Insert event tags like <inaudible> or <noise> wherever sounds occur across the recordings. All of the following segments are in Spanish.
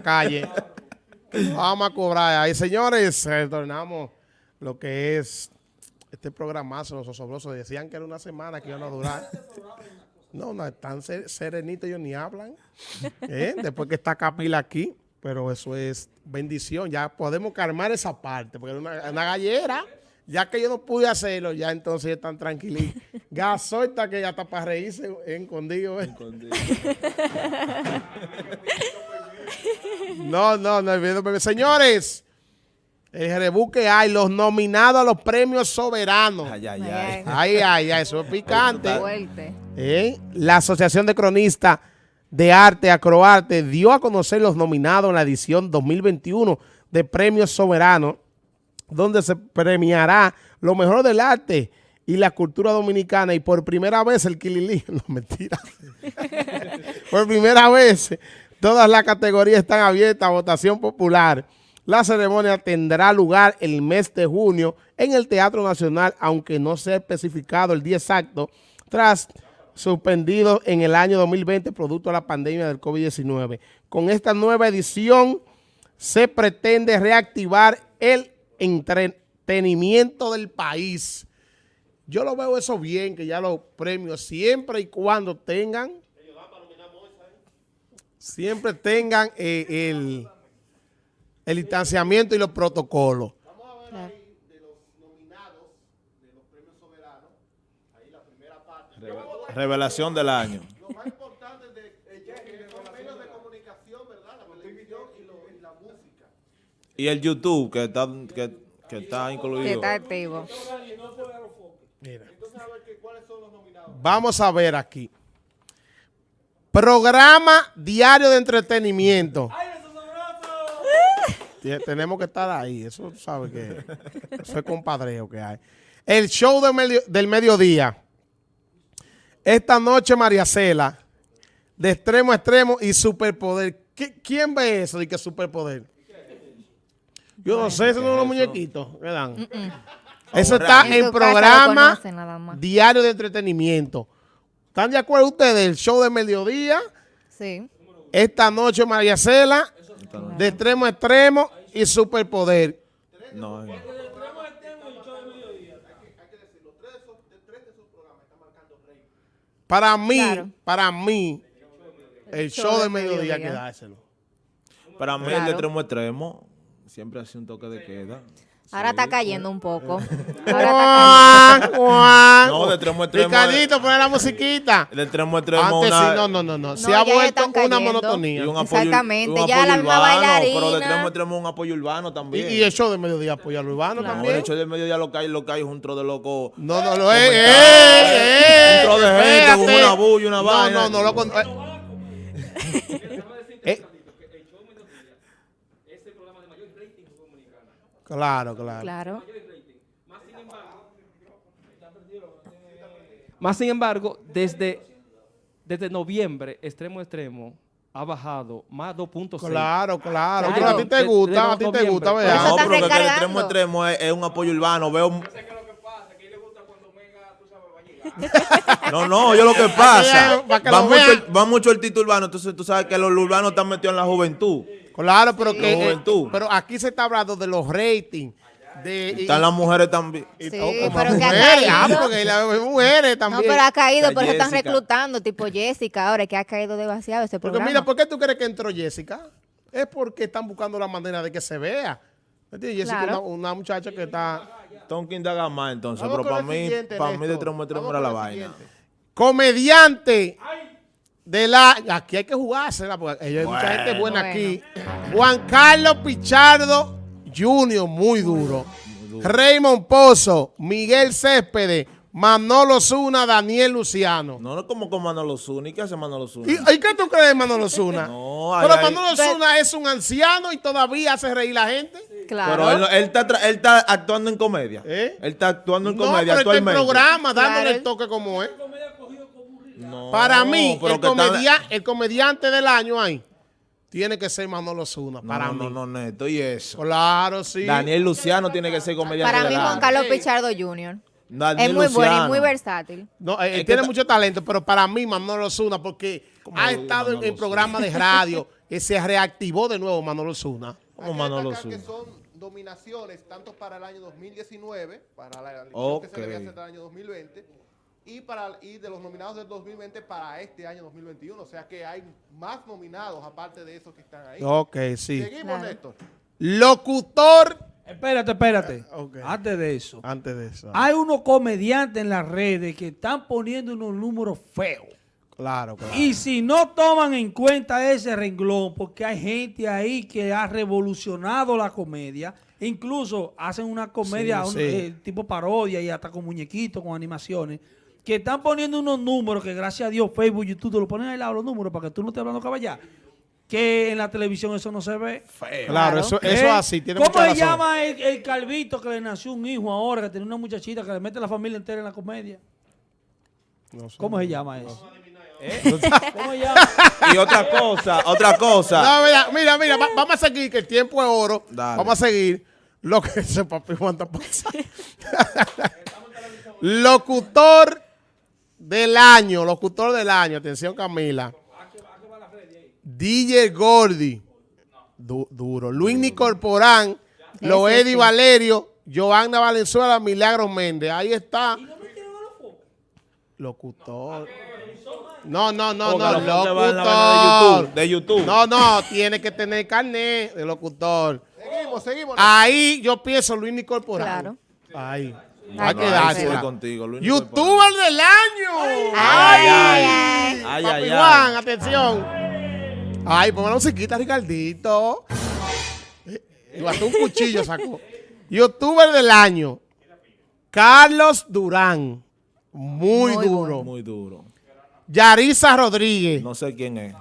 calle. Vamos a cobrar ahí. Señores, retornamos lo que es este programazo, los osobrosos. Decían que era una semana que iban a durar. No, no, están serenitos, ellos ni hablan. ¿eh? Después que está Capila aquí, pero eso es bendición. Ya podemos calmar esa parte, porque era una, gallera. Ya que yo no pude hacerlo, ya entonces están tranquilitos. Gasolta que ya está para reírse escondido. ¿eh? Escondido. No, no, no. Señores, el rebuque hay, los nominados a los premios soberanos. Ay, ay, ay. Ay, ay, ay, eso es picante. ¿Eh? La Asociación de Cronistas de Arte, Acroarte, dio a conocer los nominados en la edición 2021 de Premios Soberanos, donde se premiará lo mejor del arte y la cultura dominicana y por primera vez el Kilili, <laughs> no mentira, <laughs> por primera vez Todas las categorías están abiertas a votación popular. La ceremonia tendrá lugar el mes de junio en el Teatro Nacional, aunque no sea especificado el día exacto, tras suspendido en el año 2020 producto de la pandemia del COVID-19. Con esta nueva edición se pretende reactivar el entretenimiento del país. Yo lo veo eso bien, que ya los premios siempre y cuando tengan siempre tengan eh, el, el distanciamiento y los protocolos. Vamos a ver ahí de los nominados de los premios soberanos, ahí la primera parte. Revelación del año. Lo más importante de, de los medios de comunicación, ¿verdad? La televisión y, lo, y la música. Y el YouTube, que está, que, que está incluido. Que está activo. Mira. Entonces, a ver cuáles son los nominados. Vamos a ver aquí. Programa diario de entretenimiento. Tenemos que estar ahí, eso sabe que eso es compadreo que hay. El show del mediodía. Esta noche María Cela, de extremo a extremo y superpoder. ¿Quién ve eso de que superpoder? Yo no sé, esos son los muñequitos Eso está en programa diario de entretenimiento. ¿Están de acuerdo ustedes? El show de mediodía. Sí. Esta noche María Cela, de extremo a extremo y superpoder. No, no. Para mí, para mí, el show de mediodía hay que dárselo. Para mí el de extremo a extremo siempre hace un toque de queda. Ahora está cayendo un poco. Ahora está cayendo. no, de extremo extremo. Ricardito, pone la musiquita. De extremo extremo. Antes una... sí, no, no, no, no. Se ha vuelto una monotonía. Un apoyo, Exactamente, un ya la misma bailarina. Pero de extremo extremo un apoyo urbano también. Y, y el show de mediodía apoya al urbano también. el show de mediodía lo cae, lo cae un tro de loco. No, no, lo es. Eh, eh, un tro de gente con una bulla, una vaina. No, no, no, lo... <laughs> Eh, Claro, claro. Claro. Más sin embargo, desde, desde noviembre, extremo a extremo, ha bajado más 2.6. Claro, claro. a ti te gusta, a ti te gusta, ¿verdad? No, pero que el extremo a extremo es, un apoyo urbano. Veo... No, no, yo lo que pasa, va <laughs> mucho, va mucho el título urbano, entonces tú sabes que los urbanos están metidos en la juventud. Claro, pero que eh, pero aquí se está hablando de los ratings. De, Están las mujeres también. Sí, pero que ha caído. Ah, porque las mujeres también. No, pero ha caído, por eso están reclutando, tipo Jessica, ahora que ha caído demasiado ese programa. Porque mira, ¿por qué tú crees que entró Jessica? Es porque están buscando la manera de que se vea. Jessica es una, muchacha que está... Tonkin de más entonces, pero para mí, para mí de tres metros era la vaina. Comediante de la... Aquí hay que jugársela, porque hay mucha gente buena aquí. Juan Carlos Pichardo Jr., muy duro. Raymond Pozo, Miguel Céspedes, Manolo Zuna, Daniel Luciano. No, no como con Manolo Zuna. ¿Y qué hace Manolo Zuna? ¿Y, qué tú crees de Manolo Zuna? <laughs> no, Pero Manolo Zuna es un anciano y todavía hace reír la gente. Claro. Pero él, está, él está actuando en comedia. ¿Eh? Él está actuando en comedia pero actualmente. No, programa, dándole el toque como es. Para mí, el, comediante del año ahí tiene que ser Manolo Zuna. Para no, mí. No, no, neto. ¿Y eso? Claro, sí. Daniel Luciano tiene que ser comediante Para mí, Juan Carlos Pichardo Jr. es muy bueno y muy versátil. No, él tiene mucho talento, pero para mí Manolo Zuna, porque ha estado en, programas de radio <laughs> se reactivó de nuevo Manolo Zuna. ¿Cómo Manolo Zuna? que son dominaciones tanto para el año 2019, para la elección que se debía hacer el año 2020, y, para, y de los nominados del 2020 para este año 2021. O sea que hay más nominados aparte de esos que están ahí. Ok, sí. Seguimos, Néstor. Locutor. Espérate, espérate. Antes de eso. Antes de eso. Hay unos comediantes en las redes que están poniendo unos números feos. Claro, claro. Y si no toman en cuenta ese renglón, porque hay gente ahí que ha revolucionado la comedia, incluso hacen una comedia eh, tipo parodia y hasta con muñequitos, con animaciones, que están poniendo unos números que gracias a Dios Facebook, YouTube te lo ponen al lado los números para que tú no estés hablando caballá. Que en la televisión eso no se ve. Claro, eso, es ¿Eh? así. Tiene ¿Cómo se llama el, el, calvito que le nació un hijo ahora, que tiene una muchachita que le mete a la familia entera en la comedia? ¿Cómo se llama eso? ¿Eh? ¿Cómo llama? Y otra cosa, otra cosa. No, mira, mira, mira vamos a seguir, que el tiempo es oro. Vamos a seguir lo que <laughs> ese papi Juan pasa. <laughs> locutor del año, locutor del año, atención Camila. DJ Gordy, duro. Luis Nicorporán, Loedi Valerio, Joanna Valenzuela, Milagro Méndez. Ahí está. Locutor. No, no, no, no, locutor. De YouTube, No, no, tiene que tener carnet de locutor. Seguimos, seguimos. Ahí yo pienso Luis Nicol Claro. Ahí. Hay que darse. YouTuber del año. Ay, ay, ay. Papi Juan, atención. Ay, ponme la musiquita, Ricardito. Y hasta un cuchillo sacó. YouTuber del año. Carlos Durán. Muy, duro. Muy duro. Yarisa Rodríguez. No sé quién es.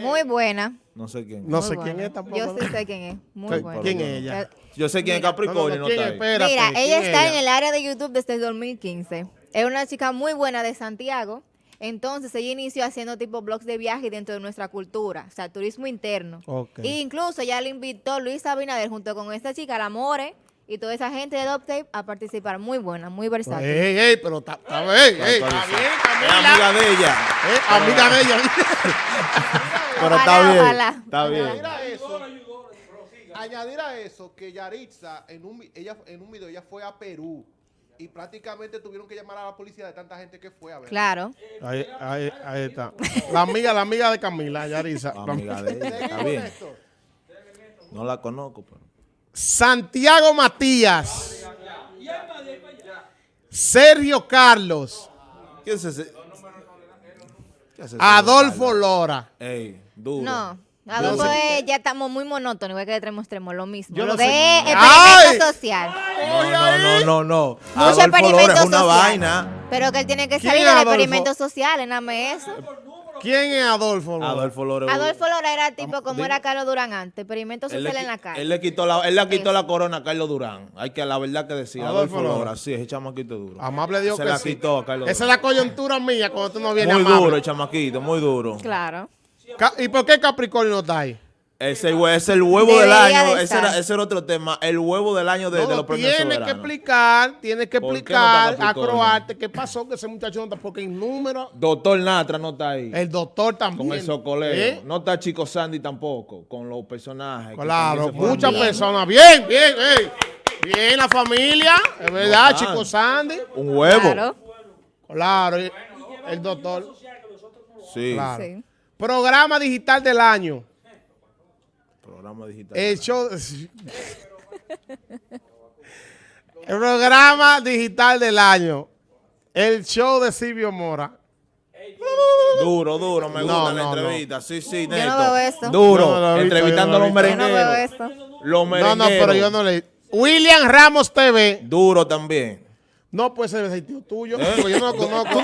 Muy buena. No sé quién. No sé quién es tampoco. Yo sí sé quién es. Muy buena. ¿Quién es ella? Yo sé quién es Capricornio. No, está Mira, ella está en el área de YouTube desde el 2015. Es una chica muy buena de Santiago. Entonces ella inició haciendo tipo blogs de viaje dentro de nuestra cultura, o sea, turismo interno. E incluso ya le invitó Luis Abinader junto con esta chica, la More, y toda esa gente de Doptape a participar. Muy buena, muy versátil. Ey, ey, pero está bien, está bien, Es amiga de ella. Eh, amiga de ella. <laughs> pero está bien, está bien. Añadir a eso, añadir a eso que Yaritza, en un, ella, en un video, ella fue a Perú y prácticamente tuvieron que llamar a la policía de tanta gente que fue a ver. Claro. Ahí, ahí, ahí está. La amiga, la amiga de Camila, Yaritza. La amiga de ella, está bien. No la conozco, pero... Santiago Matías. Sergio Carlos. ¿Qué es ese? Adolfo Lora. Ey, duro. No. Adolfo es, ya estamos muy monótonos, igual que extremo extremo, lo mismo. Yo lo de experimento social. No, no, no, no. Mucho experimento social. Una vaina. Pero que él tiene que salir del experimento social, nada más eso. ¿Quién es Adolfo Lora? Adolfo Lora. Adolfo Lora era tipo como era Carlos Durán antes, experimento social en la calle. Él le quitó la, él le quitó la corona a Carlos Durán. Hay que la verdad que decir. Adolfo, Lora. sí, ese chamaquito duro. Amable Dios Se la quitó a Carlos Esa es la coyuntura mía cuando tú no vienes Muy duro el chamaquito, muy duro. Claro. ¿Y por qué Capricornio no está ahí? Ese es el huevo del año. ese era, ese era, otro tema. El huevo del año de, de los premios Tienes que explicar, tienes que explicar a Croarte qué pasó que ese muchacho no está, porque en número. Doctor Natra no está ahí. El doctor también. Con el socoleo. ¿Eh? No está Chico Sandy tampoco, con los personajes. Claro, muchas personas. Bien, bien, Bien, la familia. Es verdad, Chico Sandy. Un huevo. Claro. Claro, el doctor. Sí. sí. Programa digital del año. Programa digital. El show. <laughs> el programa digital del año. El show de Silvio Mora. Duro, duro, me gusta la entrevista. Sí, sí, neto. Yo no veo esto. Duro, entrevistando a los merengueros. Yo no veo esto. Los merengueros. No, no, pero yo no le... William Ramos TV. Duro también. No puede ser el tío tuyo, ¿Eh? yo no lo conozco.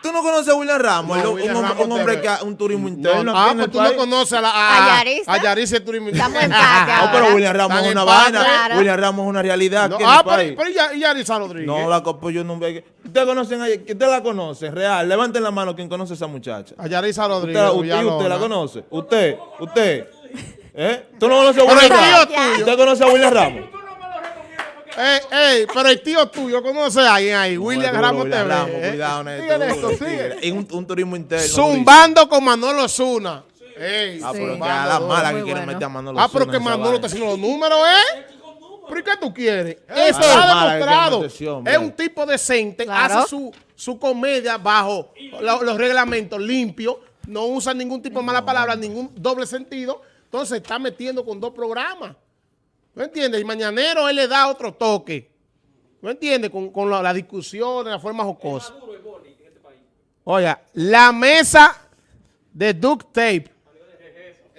¿Tú no, conoces a William Ramos? un, hombre, que un turismo interno. ah, pues tú no conoces a, la, a, a Yarisa. el turismo interno. Estamos en No, pero William Ramos es una vaina. William Ramos es una realidad. ah, pero, pero y Yarisa Rodríguez. No, la pues yo no veo. ¿Ustedes conocen a ¿Usted la conoce? Real. Levanten la mano quien conoce a esa muchacha. A Yarisa Rodríguez. ¿Usted, usted, la conoce? ¿Usted? ¿Usted? ¿Eh? ¿Tú no conoces a William Ramos? ¿Usted conoce a William Ramos? Ey, ey, pero el tío tuyo, conoce a alguien ahí? William Ramos TV. Ramos, ¿eh? Cuidado, Neto. Sigue esto, sigue. un, un turismo interno. Zumbando con Manolo Zuna. Ey, ah, pero que a la mala que quieren meter a Manolo. Ah, pero que Manolo está haciendo los números, ¿eh? ¿Pero qué tú quieres? Eso está demostrado. Es un tipo decente, hace su, su comedia bajo los, reglamentos limpios, no usa ningún tipo de mala palabra, ningún doble sentido. Entonces está metiendo con dos programas. ¿No entiendes? Y Mañanero él le da otro toque. ¿No entiendes? Con, con la, la, discusión, de la forma jocosa. Oiga, la mesa de duct tape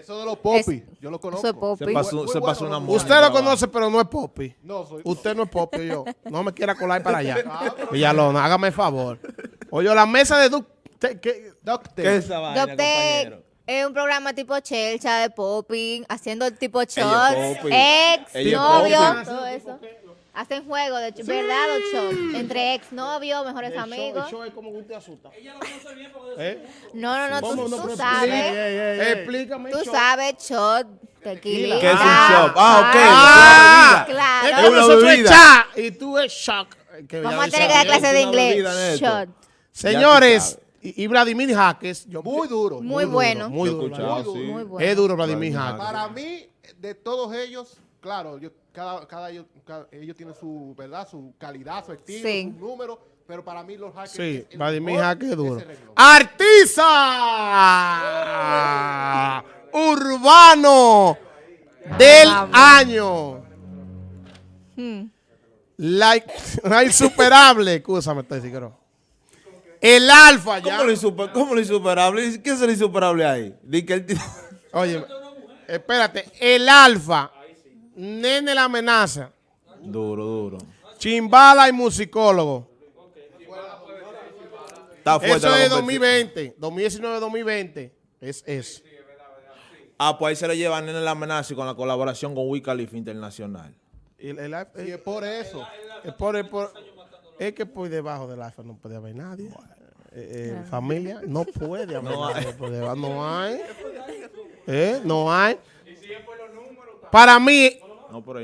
eso de los popis, yo lo conozco. Se pasó, se pasó una Usted lo conoce, pero no es popi. No, soy Usted no es popi, yo. No me quiera colar para allá. <laughs> Ah, Villalona, hágame el favor. Oye, la mesa de Duct ¿Qué, ¿Qué es esa vaina, compañero? Es un programa tipo chelcha de popping, haciendo tipo shots, ex, novio, todo eso. Hacen juego de verdad o shot entre ex novios, mejores amigos. Show, es como usted asusta. Ella lo conoce bien ¿Eh? No, no, no, tú, tú sabes. Explícame. Tú sabes shot, tequila. ¿Qué es un shot? Ah, ok. Ah, claro. Es una bebida. Y tú es shock. Vamos a tener que dar clase de inglés. Shot. Señores, y, Vladimir Jaques. muy duro. Muy, bueno. Muy duro. Muy, bueno. Es duro Vladimir Jaques. Para mí, de todos ellos, claro, yo cada, cada, ellos, ellos tienen su, ¿verdad? Su calidad, su estilo, su número, pero para mí los hackers... Sí, Vladimir Jaque es duro. ¡Artisa! Urbano del año. Hmm. <laughs> La, insuperable, escúchame, estoy diciendo. El alfa ya. ¿Cómo lo, insuper, ¿Cómo lo insuperable? ¿Qué es el insuperable ahí? <laughs> Oye, espérate, el alfa Nene la amenaza. Duro, duro. Chimbala y musicólogo. Está eso es 2020, 2019-2020. Es eso. Ah, pues ahí se le lleva Nene la amenaza y con la colaboración con Wicalif Internacional. Y, es por eso. Es, por, es que por debajo del alfa no puede haber nadie. Eh, eh, familia, no <laughs> puede haber no nadie. Hay. no hay. ¿Eh? No hay. Para mí,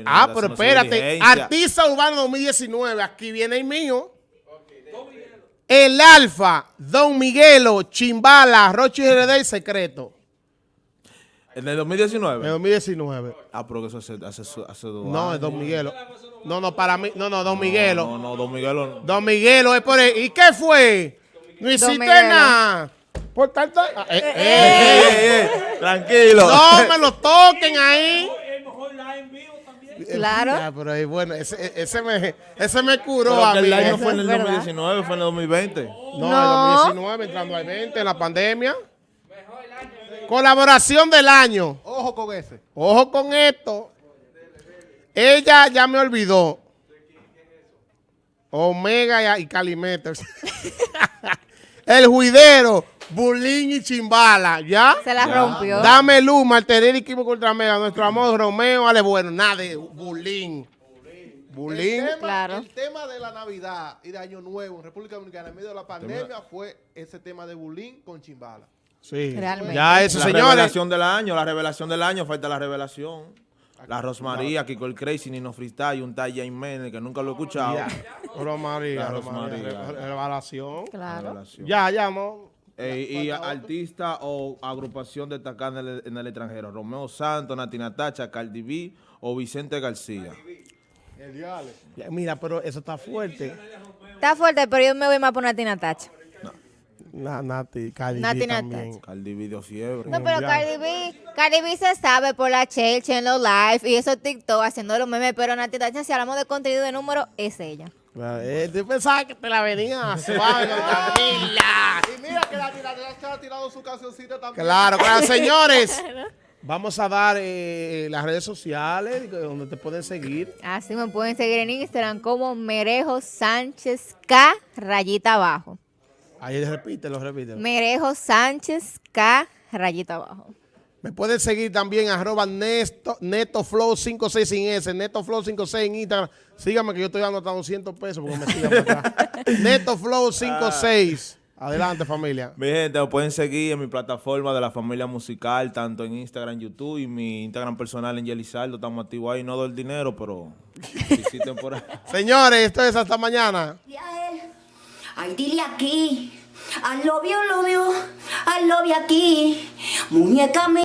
ah, pero espérate. Artista Urbano 2019. Aquí viene el mío. El Alfa, Don Miguelo, Chimbala, Rochi RD y Secreto. ¿En el 2019? En el 2019. Ah, pero que eso hace, hace, hace dos No, es Don Miguelo. No, no, para mí. No, no, Don Miguelo. No, no, Don Miguelo. Don Miguelo es por él. ¿Y qué fue? No hiciste nada. Por tanto. Ah, eh, eh, eh, tranquilo. No me lo toquen ahí. Claro. Ah, pero ahí, bueno, ese, ese, me, ese me curó a mí. el año fue en el 2019, fue en el 2020. No, no. en el 2019, entrando al 20, en la pandemia. Colaboración del año. Ojo con ese. Ojo con esto. Ella ya me olvidó. Omega y Calimeter. <laughs> el juidero. Bulín y Chimbala, ¿ya? Se la rompió. Dame luz, Martería y Equipo contra Mega. Nuestro amor Romeo, vale bueno. Nada de Bulín. Bulín. El tema, claro. el tema de la Navidad y de Año Nuevo en República Dominicana en medio de la pandemia fue ese tema de Bulín con Chimbala. Sí. Realmente. Ya eso, señores. La revelación del año, la revelación del año, falta la revelación. La Rosmaría, Kiko el Crazy, Nino Freestyle, un Talla Jiménez, que nunca lo he escuchado. Rosmaría, Rosmaría. Revelación. Claro. Ya, ya, no. Eh, y artista o agrupación destacada en el, extranjero. Romeo Santos, Natina Tacha, Cardi B o Vicente García. Mira, pero eso está fuerte. Está fuerte, pero yo me voy más por Natina Tacha. No. Nati, Cardi B también. Cardi B dio fiebre. No, pero Cardi B, Cardi B se sabe por la Chelsea en los live y eso TikTok haciendo los memes, pero Tacha, si hablamos de contenido de número, es ella. Eh, tú pensabas que te la venía <laughs> suave, Y mira que la tirada ha tirado su cancioncita también. Claro, claro, <laughs> señores. Vamos a dar eh, las redes sociales donde te pueden seguir. Así me pueden seguir en Instagram como Merejo Sánchez K rayita abajo. Ahí repítelo, repítelo. Merejo Sánchez K rayita abajo. Me pueden seguir también arroba Neto, NetoFlow56 sin S, NetoFlow56 en Instagram. Síganme que yo estoy dando hasta 200 pesos porque me sigan acá. <laughs> NetoFlow56. Adelante, familia. Mi gente, me pueden seguir en mi plataforma de la familia musical, tanto en Instagram, YouTube y mi Instagram personal en Yelizardo. Estamos activos ahí. No doy el dinero, pero <laughs> visiten por ahí. Señores, esto es hasta mañana. Ay, dile aquí I love you, love you, aquí. Muñeca